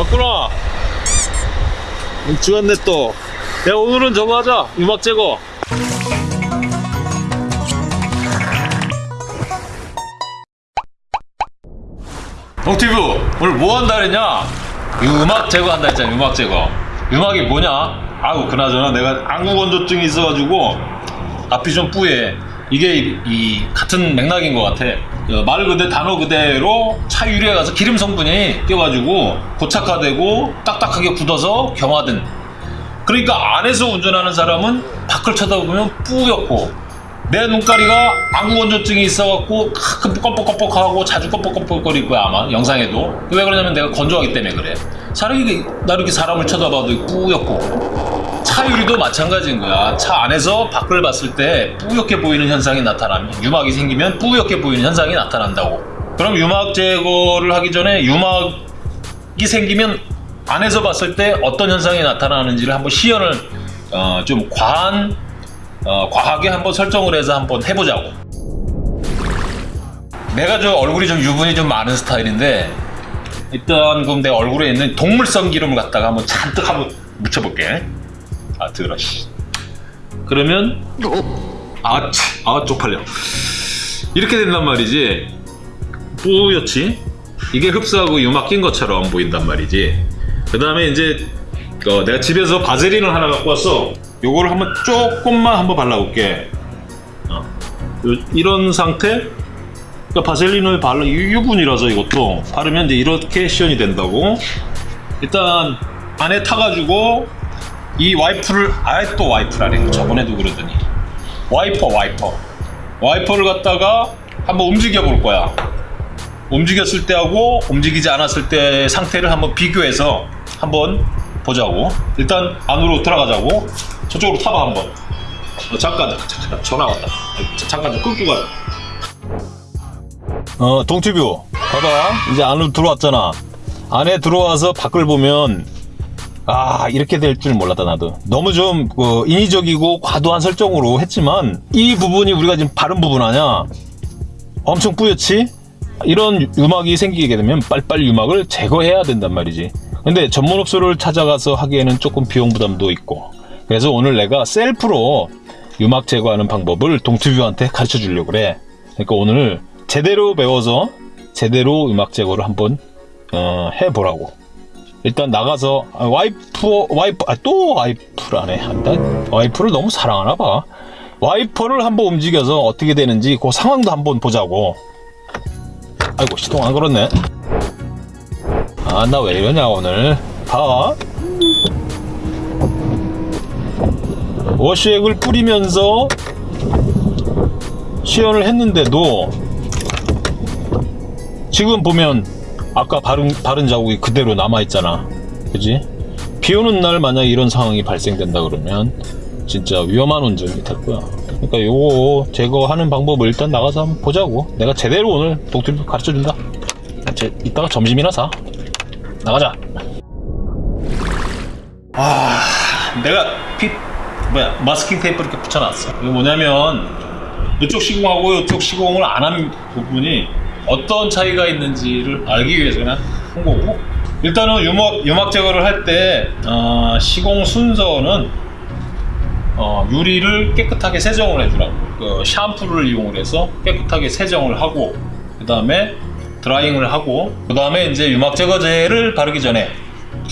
왔구나 죽었네 또. 야 오늘은 저거 하자. 유막 제거. 동티브 오늘 뭐 한다 그랬냐? 유막 제거한다 했잖아 유막 제거. 유막이 뭐냐? 아우 그나저나 내가 안구건조증이 있어가지고 앞이 좀 뿌예 이게 이, 이 같은 맥락인 것 같아. 어, 말 그대 단어 그대로 차 유리에 가서 기름 성분이 껴가지고 고착화되고 딱딱하게 굳어서 경화된. 그러니까 안에서 운전하는 사람은 밖을 쳐다보면 뿌옇고 내 눈가리가 안구건조증이 있어갖고 가끔 껌뻑껌뻑하고 자주 껌뻑껌뻑거릴 거야 아마 영상에도. 왜 그러냐면 내가 건조하기 때문에 그래. 사람이 나 이렇게 사람을 쳐다봐도 뿌옇고 차 유리도 마찬가지인 거야 차 안에서 밖을 봤을 때 뿌옇게 보이는 현상이 나타나면 유막이 생기면 뿌옇게 보이는 현상이 나타난다고 그럼 유막 제거를 하기 전에 유막이 생기면 안에서 봤을 때 어떤 현상이 나타나는지를 한번 시연을 어, 좀 과한 어, 과하게 한번 설정을 해서 한번 해보자고. 내가 저 얼굴이 좀 유분이 좀 많은 스타일인데 일단 그럼 내 얼굴에 있는 동물성 기름을 갖다가 한번 잔뜩 한번 묻혀볼게. 아 들어 씨. 그러면 아, 치, 아 쪽팔려. 이렇게 된단 말이지. 뿌옇지? 이게 흡수하고 유막 낀 것처럼 보인단 말이지. 그 다음에 이제 어, 내가 집에서 바세린을 하나 갖고 왔어. 요거를 한번 조금만 한번 발라볼게. 어. 요- 이런 상태. 그러니까 바셀린을 발라 유- 유분이라서 이것도 바르면 이제 이렇게 시연이 된다고. 일단 안에 타가지고 이 와이프를 아예 또 와이프라네. 저번에도 그러더니 와이퍼 와이퍼 와이퍼를 갖다가 한번 움직여 볼 거야. 움직였을 때하고 움직이지 않았을 때 상태를 한번 비교해서 한번 보자고. 일단 안으로 들어가자고. 저쪽으로 타봐 한번. 어, 잠깐, 잠깐, 전화 왔다. 자, 잠깐 좀 끊고 가자. 어, 동티뷰. 봐봐. 이제 안으로 들어왔잖아. 안에 들어와서 밖을 보면 아 이렇게 될 줄 몰랐다 나도. 너무 좀 어, 인위적이고 과도한 설정으로 했지만 이 부분이 우리가 지금 바른 부분 아냐 엄청 뿌옇지? 이런 유막이 생기게 되면 빨리빨리 유막을 제거해야 된단 말이지. 근데 전문업소를 찾아가서 하기에는 조금 비용 부담도 있고. 그래서 오늘 내가 셀프로 유막 제거하는 방법을 동투뷰한테 가르쳐 주려고 그래. 그러니까 오늘 제대로 배워서 제대로 유막 제거를 한번 어, 해보라고 일단 나가서 아, 와이프 와이프 아, 또 와이프라네 한다 와이프를 너무 사랑하나 봐. 와이퍼를 한번 움직여서 어떻게 되는지 그 상황도 한번 보자고. 아이고 시동 안 걸었네. 아 나 왜 이러냐 오늘. 봐. 워시액을 뿌리면서 시연을 했는데도 지금 보면 아까 바른, 바른 자국이 그대로 남아있잖아. 그지? 비 오는 날 만약 이런 상황이 발생된다 그러면 진짜 위험한 운전이 될 거야. 그러니까 요거 제거하는 방법을 일단 나가서 한번 보자고. 내가 제대로 오늘 독트립 가르쳐준다. 제, 이따가 점심이나 사. 나가자. 아 내가 피 뭐야 마스킹 테이프 이렇게 붙여놨어. 이거 뭐냐면 이쪽 시공하고 이쪽 시공을 안 한 부분이 어떤 차이가 있는지를 알기 위해서 그냥 한 거고. 일단은 유막, 유막 제거를 할때 어, 시공 순서는 어, 유리를 깨끗하게 세정을 해주라고. 그 샴푸를 이용을 해서 깨끗하게 세정을 하고 그 다음에 드라잉을 하고 그 다음에 이제 유막 제거제를 바르기 전에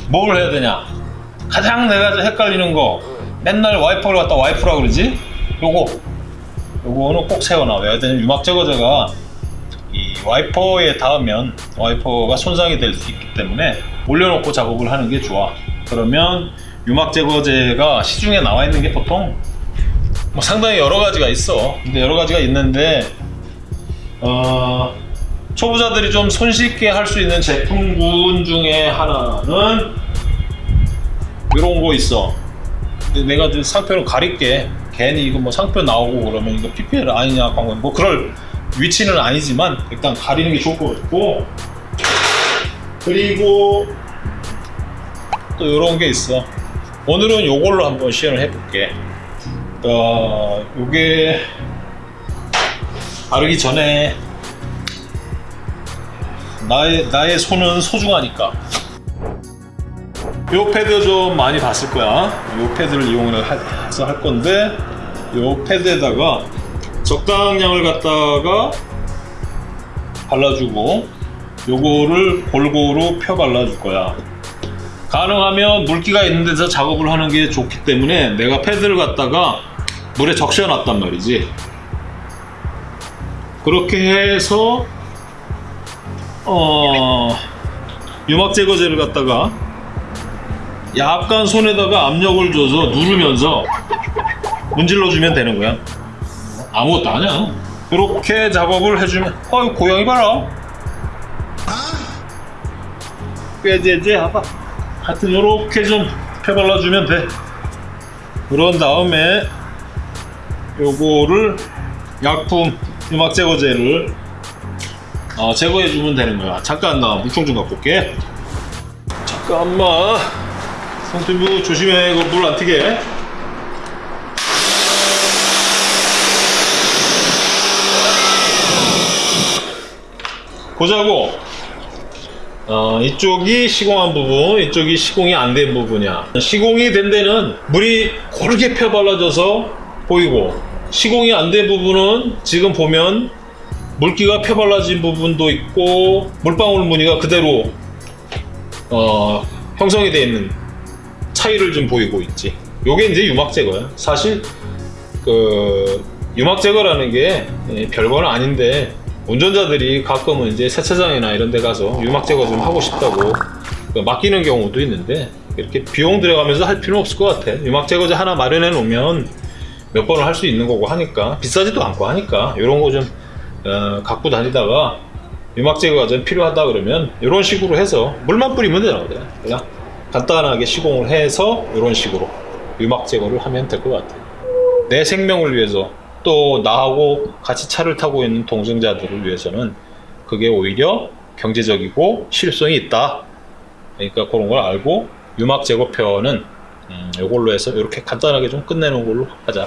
뭘 해야 되냐? 가장 내가 헷갈리는 거. 맨날 와이퍼를 갖다 와이프라 그러지? 요거. 요거는 꼭 세워놔. 왜 되냐면 유막 제거제가 이 와이퍼에 닿으면 와이퍼가 손상이 될 수 있기 때문에 올려놓고 작업을 하는 게 좋아. 그러면 유막 제거제가 시중에 나와 있는 게 보통 뭐 상당히 여러 가지가 있어. 근데 여러 가지가 있는데 어, 초보자들이 좀 손쉽게 할 수 있는 제품군 중에 하나는 이런 거 있어. 근데 내가 좀 상표를 가릴게. 괜히 이거 뭐 상표 나오고 그러면 이거 PPL 아니냐 광고 뭐 그럴 위치는 아니지만 일단 가리는 게 좋을 것 같고. 그리고 또 이런 게 있어. 오늘은 요걸로 한번 시연을 해볼게. 어, 요게 바르기 전에 나의, 나의 손은 소중하니까. 요 패드 좀 많이 봤을 거야. 요 패드를 이용을 하- 해서 할 건데 요 패드에다가 적당량을 갖다가 발라주고 요거를 골고루 펴 발라줄 거야. 가능하면 물기가 있는 데서 작업을 하는 게 좋기 때문에 내가 패드를 갖다가 물에 적셔 놨단 말이지. 그렇게 해서 어 유막 제거제를 갖다가 약간 손에다가 압력을 줘서 누르면서 문질러 주면 되는 거야. 아무것도 아니야. 이렇게 작업을 해주면 어이 고양이 봐라. 꾀제제 하다. 하여튼 이렇게 좀 펴발라주면 돼. 그런 다음에 요거를 약품 유막 제거제를 어, 제거해주면 되는 거야. 잠깐 나 물총 좀 갖고 올게. 잠깐만. 손톱부 조심해. 이거 물 안 튀게. 보자고. 어, 이쪽이 시공한 부분, 이쪽이 시공이 안 된 부분이야. 시공이 된 데는 물이 고르게 펴 발라져서 보이고, 시공이 안 된 부분은 지금 보면 물기가 펴 발라진 부분도 있고, 물방울 무늬가 그대로 어, 형성이 되어 있는 차이를 좀 보이고 있지. 요게 이제 유막 제거야. 사실 그 유막 제거라는 게 예, 별거는 아닌데 운전자들이 가끔은 이제 세차장이나 이런 데 가서 유막 제거 좀 하고 싶다고 그 맡기는 경우도 있는데 이렇게 비용 들어가면서 할 필요는 없을 것 같아. 유막 제거제 하나 마련해 놓으면 몇 번을 할 수 있는 거고 하니까 비싸지도 않고 하니까 이런 거좀 어, 갖고 다니다가 유막 제거가 좀 필요하다 그러면 이런 식으로 해서 물만 뿌리면 되거든. 그냥 간단하게 시공을 해서 이런 식으로 유막 제거를 하면 될 것 같아. 내 생명을 위해서 또 나하고 같이 차를 타고 있는 동승자들을 위해서는 그게 오히려 경제적이고 실효성이 있다. 그러니까 그런 걸 알고 유막 제거표는 음, 이걸로 해서 이렇게 간단하게 좀 끝내는 걸로 하자.